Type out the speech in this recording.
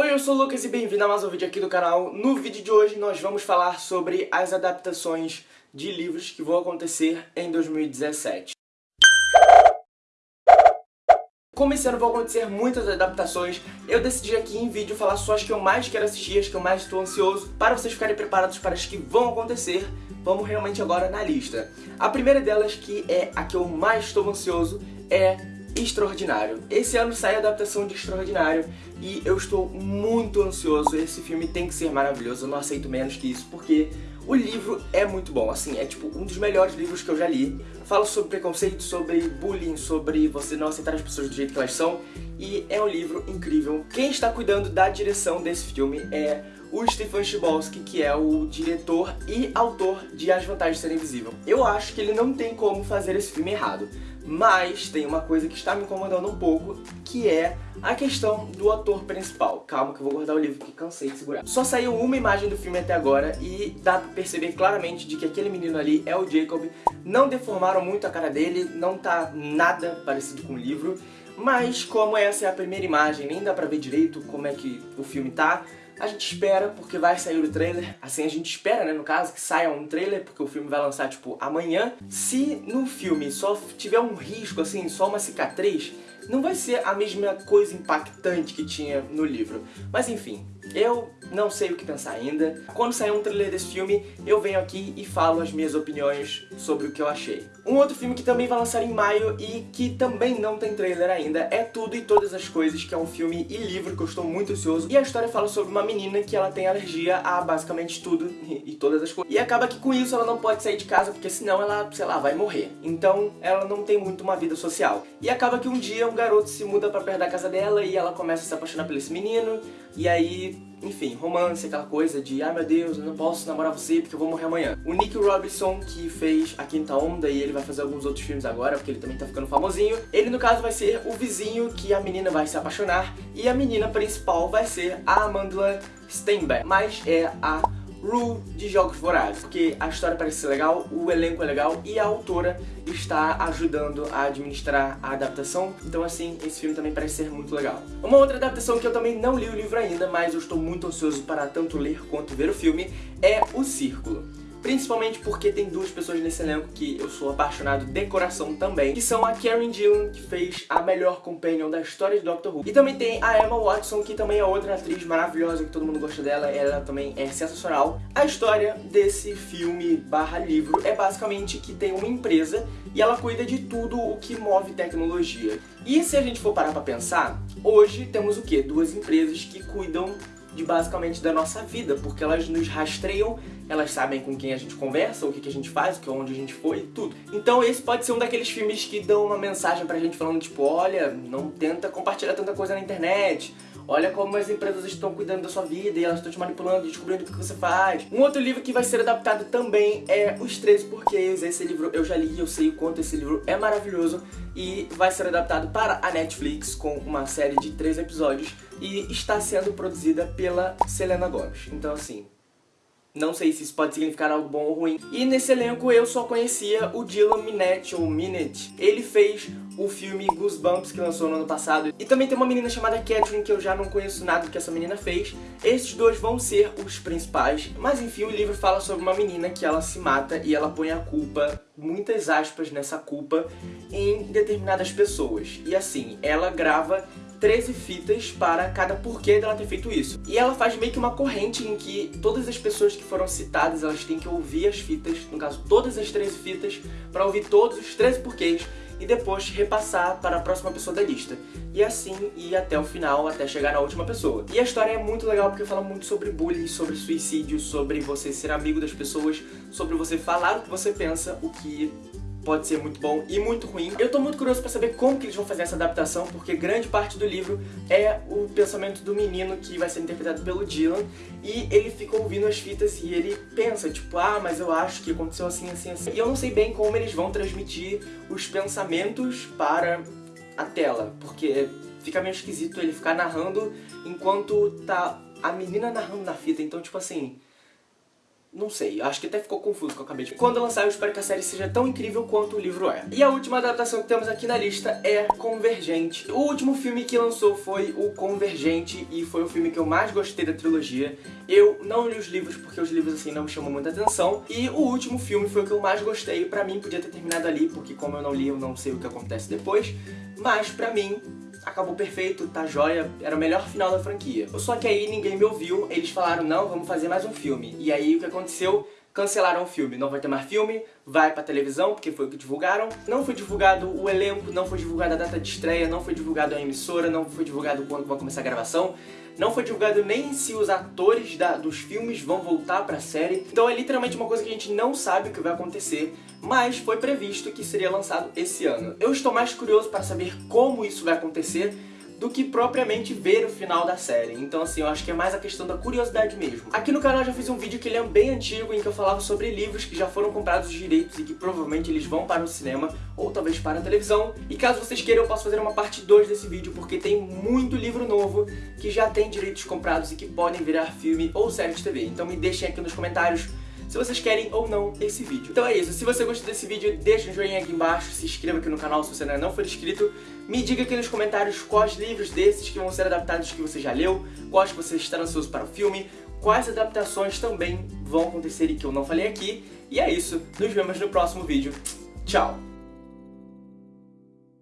Oi, eu sou o Lucas e bem-vindo a mais um vídeo aqui do canal. No vídeo de hoje nós vamos falar sobre as adaptações de livros que vão acontecer em 2017. Como esse ano vão acontecer muitas adaptações, eu decidi aqui em vídeo falar só as que eu mais quero assistir, as que eu mais estou ansioso, para vocês ficarem preparados para as que vão acontecer. Vamos realmente agora na lista. A primeira delas, que é a que eu mais estou ansioso, é Extraordinário. Esse ano sai a adaptação de Extraordinário e eu estou muito ansioso. Esse filme tem que ser maravilhoso, eu não aceito menos que isso, porque o livro é muito bom, assim, é tipo um dos melhores livros que eu já li. Fala sobre preconceito, sobre bullying, sobre você não aceitar as pessoas do jeito que elas são, e é um livro incrível. Quem está cuidando da direção desse filme é o Stephen Chbosky, que é o diretor e autor de As Vantagens de Ser Invisível. Eu acho que ele não tem como fazer esse filme errado. Mas tem uma coisa que está me incomodando um pouco, que é a questão do ator principal. Calma que eu vou guardar o livro que cansei de segurar. Só saiu uma imagem do filme até agora e dá pra perceber claramente de que aquele menino ali é o Jacob. Não deformaram muito a cara dele, não tá nada parecido com o livro. Mas como essa é a primeira imagem, nem dá pra ver direito como é que o filme tá, a gente espera, porque vai sair o trailer, assim a gente espera, né, no caso, que saia um trailer, porque o filme vai lançar, tipo, amanhã. Se no filme só tiver um risco, assim, só uma cicatriz, não vai ser a mesma coisa impactante que tinha no livro. Mas enfim, eu não sei o que pensar ainda. Quando sair um trailer desse filme, eu venho aqui e falo as minhas opiniões sobre o que eu achei. Um outro filme que também vai lançar em maio e que também não tem trailer ainda é Tudo e Todas as Coisas, que é um filme e livro que eu estou muito ansioso. E a história fala sobre uma menina que ela tem alergia a basicamente tudo e todas as coisas. E acaba que com isso ela não pode sair de casa, porque senão ela, sei lá, vai morrer. Então ela não tem muito uma vida social. E acaba que um dia um garoto se muda pra perto da casa dela e ela começa a se apaixonar por esse menino. E aí enfim, romance, aquela coisa de ah meu Deus, eu não posso namorar você porque eu vou morrer amanhã. O Nick Robinson, que fez A Quinta Onda e ele vai fazer alguns outros filmes agora, porque ele também tá ficando famosinho, ele no caso vai ser o vizinho que a menina vai se apaixonar e a menina principal vai ser a Amanda Steinbeck, mas é a Rue de Jogos Vorazes, porque a história parece ser legal, o elenco é legal e a autora está ajudando a administrar a adaptação, então assim, esse filme também parece ser muito legal. Uma outra adaptação que eu também não li o livro ainda, mas eu estou muito ansioso para tanto ler quanto ver o filme, é O Círculo. Principalmente porque tem duas pessoas nesse elenco que eu sou apaixonado de coração também, que são a Karen Gillan, que fez a melhor companion da história de Doctor Who. E também tem a Emma Watson, que também é outra atriz maravilhosa, que todo mundo gosta dela, ela também é sensacional. A história desse filme barra livro é basicamente que tem uma empresa e ela cuida de tudo o que move tecnologia. E se a gente for parar pra pensar, hoje temos o quê? Duas empresas que cuidam de basicamente da nossa vida, porque elas nos rastreiam, elas sabem com quem a gente conversa, o que, que a gente faz, o onde a gente foi, tudo. Então esse pode ser um daqueles filmes que dão uma mensagem pra gente falando tipo, olha, não tenta compartilhar tanta coisa na internet, olha como as empresas estão cuidando da sua vida e elas estão te manipulando descobrindo o que você faz. Um outro livro que vai ser adaptado também é Os 13 Porquês. Esse livro eu já li eu sei o quanto esse livro é maravilhoso e vai ser adaptado para a Netflix com uma série de três episódios e está sendo produzida pela Selena Gomez. Então assim, não sei se isso pode significar algo bom ou ruim. E nesse elenco eu só conhecia o Dylan Minnette, ou Minette. Ele fez o filme Goosebumps, que lançou no ano passado. E também tem uma menina chamada Catherine, que eu já não conheço nada do que essa menina fez. Esses dois vão ser os principais. Mas enfim, o livro fala sobre uma menina que ela se mata e ela põe a culpa, muitas aspas nessa culpa, em determinadas pessoas. E assim, ela grava 13 fitas para cada porquê dela ter feito isso. E ela faz meio que uma corrente em que todas as pessoas que foram citadas, elas têm que ouvir as fitas, no caso todas as 13 fitas, para ouvir todos os 13 porquês e depois repassar para a próxima pessoa da lista. E assim ir até o final, até chegar na última pessoa. E a história é muito legal porque fala muito sobre bullying, sobre suicídio, sobre você ser amigo das pessoas, sobre você falar o que você pensa, o que pode ser muito bom e muito ruim. Eu tô muito curioso pra saber como que eles vão fazer essa adaptação, porque grande parte do livro é o pensamento do menino que vai ser interpretado pelo Dylan, e ele fica ouvindo as fitas e ele pensa, tipo, ah, mas eu acho que aconteceu assim, assim, assim. E eu não sei bem como eles vão transmitir os pensamentos para a tela, porque fica meio esquisito ele ficar narrando enquanto tá a menina narrando na fita, então tipo assim não sei, acho que até ficou confuso que eu acabei de... Quando lançar, eu espero que a série seja tão incrível quanto o livro é. E a última adaptação que temos aqui na lista é Convergente. O último filme que lançou foi o Convergente e foi o filme que eu mais gostei da trilogia. Eu não li os livros porque os livros assim não me chamam muita atenção. E o último filme foi o que eu mais gostei. Pra mim podia ter terminado ali, porque como eu não li, eu não sei o que acontece depois. Mas pra mim, acabou perfeito, tá joia, era o melhor final da franquia. Só que aí ninguém me ouviu, eles falaram, não, vamos fazer mais um filme. E aí o que aconteceu? Cancelaram o filme, não vai ter mais filme, vai pra televisão, porque foi o que divulgaram. Não foi divulgado o elenco, não foi divulgada a data de estreia, não foi divulgado a emissora, não foi divulgado quando vai começar a gravação. Não foi divulgado nem se os atores da, dos filmes vão voltar pra série. Então é literalmente uma coisa que a gente não sabe o que vai acontecer, mas foi previsto que seria lançado esse ano. Eu estou mais curioso para saber como isso vai acontecer, do que propriamente ver o final da série. Então assim, eu acho que é mais a questão da curiosidade mesmo. Aqui no canal eu já fiz um vídeo que ele é bem antigo, em que eu falava sobre livros que já foram comprados os direitos e que provavelmente eles vão para o cinema, ou talvez para a televisão. E caso vocês queiram, eu posso fazer uma parte 2 desse vídeo, porque tem muito livro novo que já tem direitos comprados e que podem virar filme ou série de TV. Então me deixem aqui nos comentários se vocês querem ou não esse vídeo. Então é isso, se você gostou desse vídeo, deixa um joinha aqui embaixo, se inscreva aqui no canal se você ainda não for inscrito, me diga aqui nos comentários quais livros desses que vão ser adaptados que você já leu, quais que você está ansioso para o filme, quais adaptações também vão acontecer e que eu não falei aqui. E é isso, nos vemos no próximo vídeo. Tchau!